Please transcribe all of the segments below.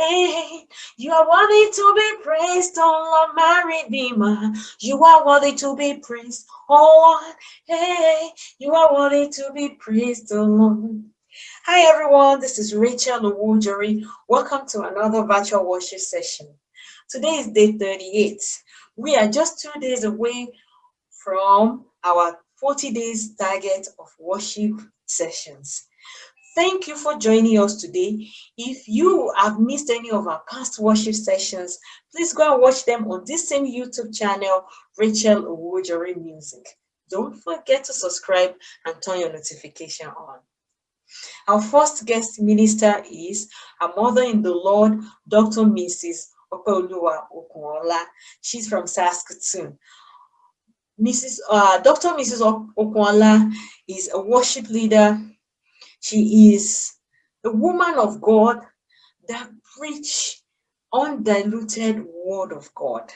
You are worthy to be praised, oh Lord, my Redeemer. You are worthy to be praised, oh Lord. Hey, you are worthy to be praised, oh Lord. Hi everyone, this is Rachel Owojori. Welcome to another virtual worship session. Today is day 38. We are just two days away from our 40 days target of worship sessions. Thank you for joining us today. If you have missed any of our past worship sessions, please go and watch them on this same YouTube channel, Rachel Owojori Music. Don't forget to subscribe and turn your notification on. Our first guest minister is our mother in the Lord, Dr. Mrs. Opeoluwa Okunola. She's from Saskatoon. Mrs. Uh, Dr. Mrs. Okunola is a worship leader she is a woman of God that preach undiluted word of God.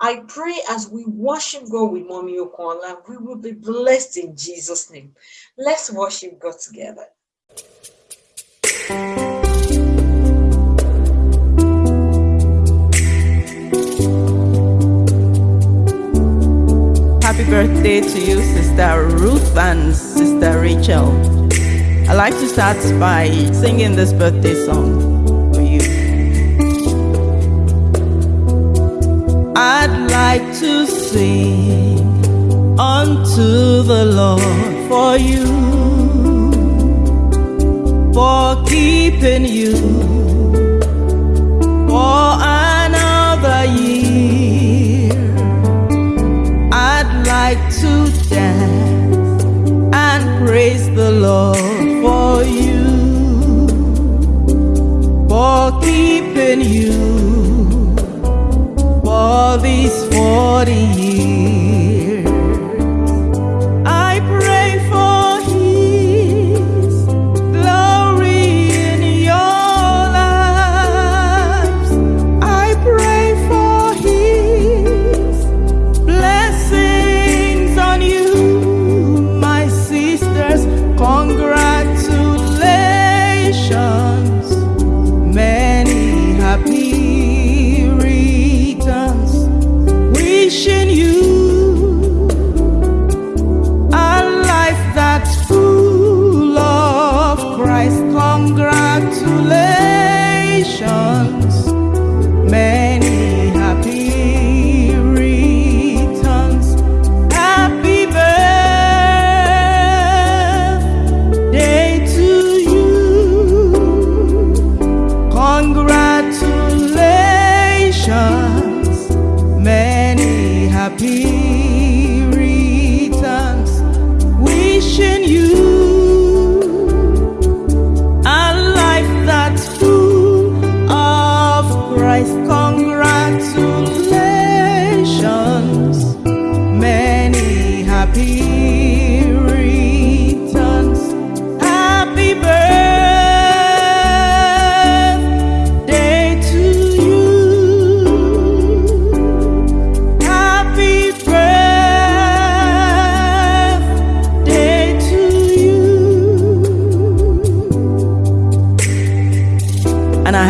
I pray as we worship God with Mommy Okunola, we will be blessed in Jesus' name. Let's worship God together. Birthday to you, Sister Ruth and Sister Rachel. I'd like to start by singing this birthday song for you. I'd like to sing unto the Lord for you, for keeping you to dance and praise the Lord for you, for keeping you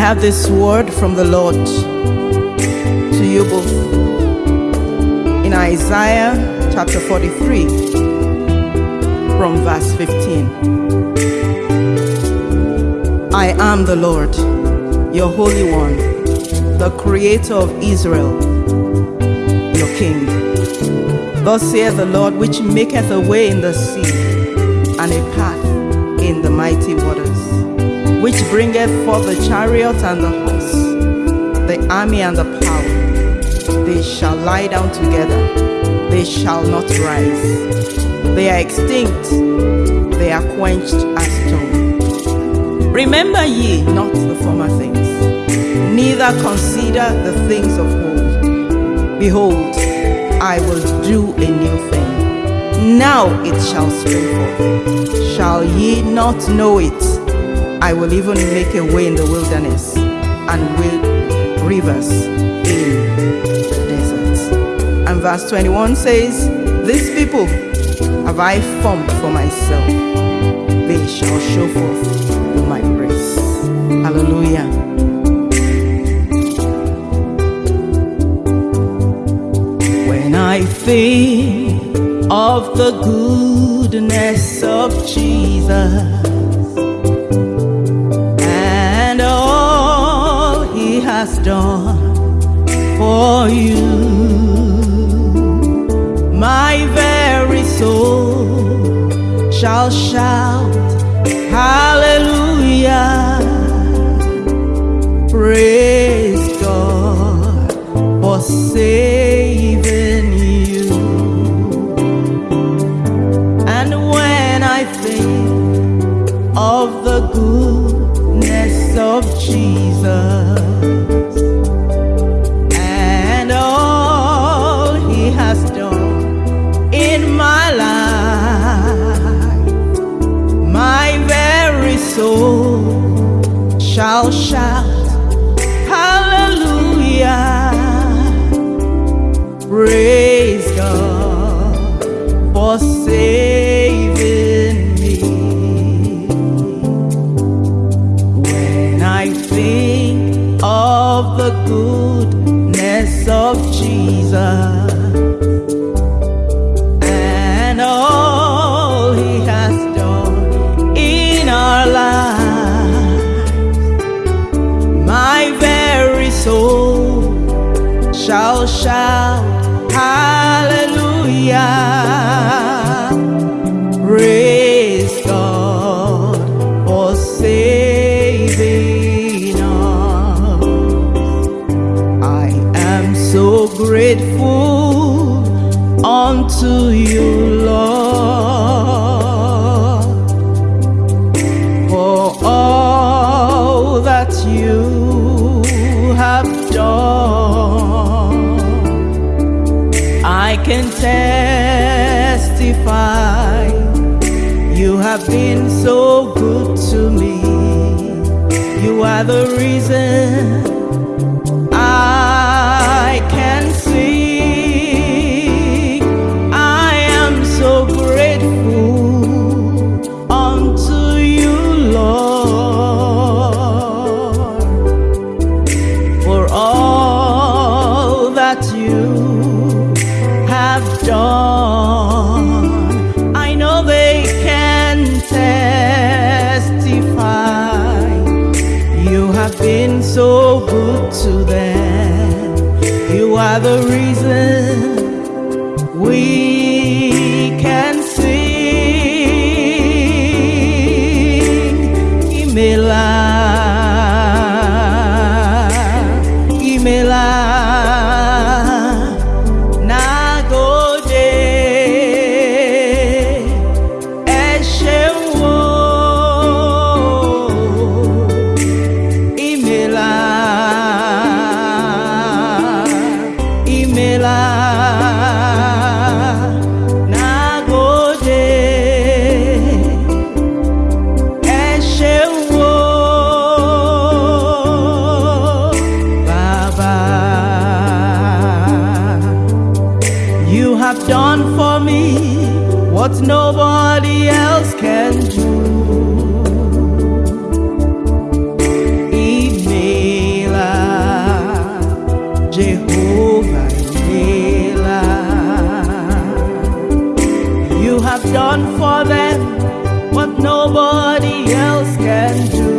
have this word from the Lord to you both in Isaiah chapter 43 from verse 15. I am the Lord, your Holy One, the Creator of Israel, your King. Thus saith the Lord, which maketh a way in the sea and a path in the mighty waters, which bringeth forth the chariot and the horse, the army and the power. They shall lie down together, they shall not rise. They are extinct, they are quenched as stone. Remember ye not the former things, neither consider the things of old. Behold, I will do a new thing. Now it shall spring forth. Shall ye not know it? I will even make a way in the wilderness and will rivers in the deserts. And verse 21 says, These people have I formed for myself. They shall show forth my praise. Hallelujah. When I think of the goodness of Jesus for you, my very soul shall shout hallelujah. To them. You are the reason for me what nobody else can do. Imela, Jehovah Imela. You have done for them what nobody else can do.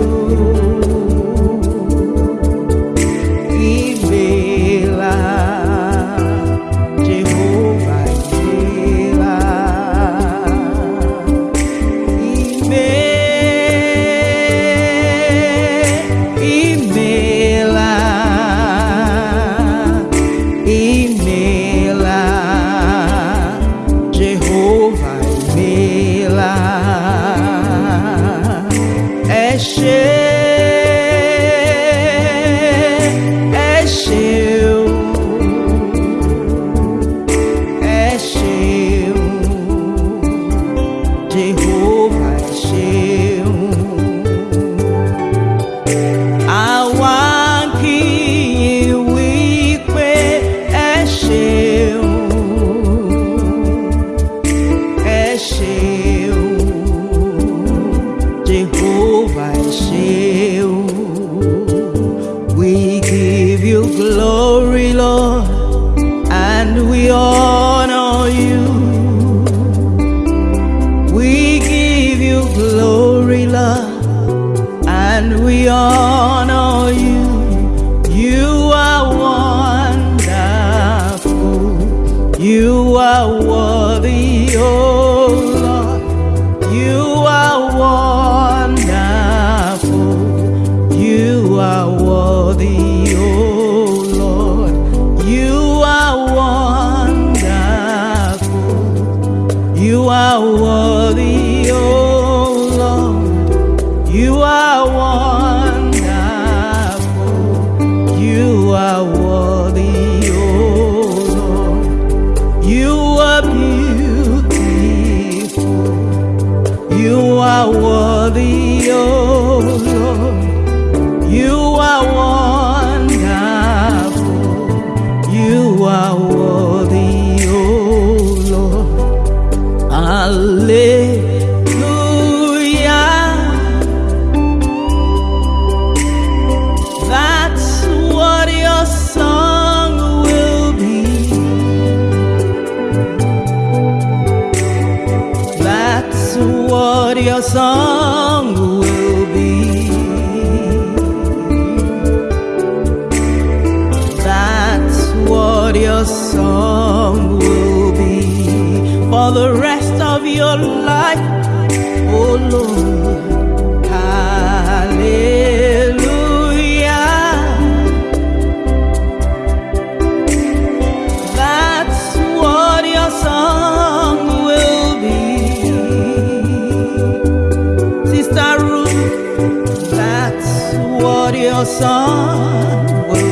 What your what your will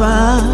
Alpha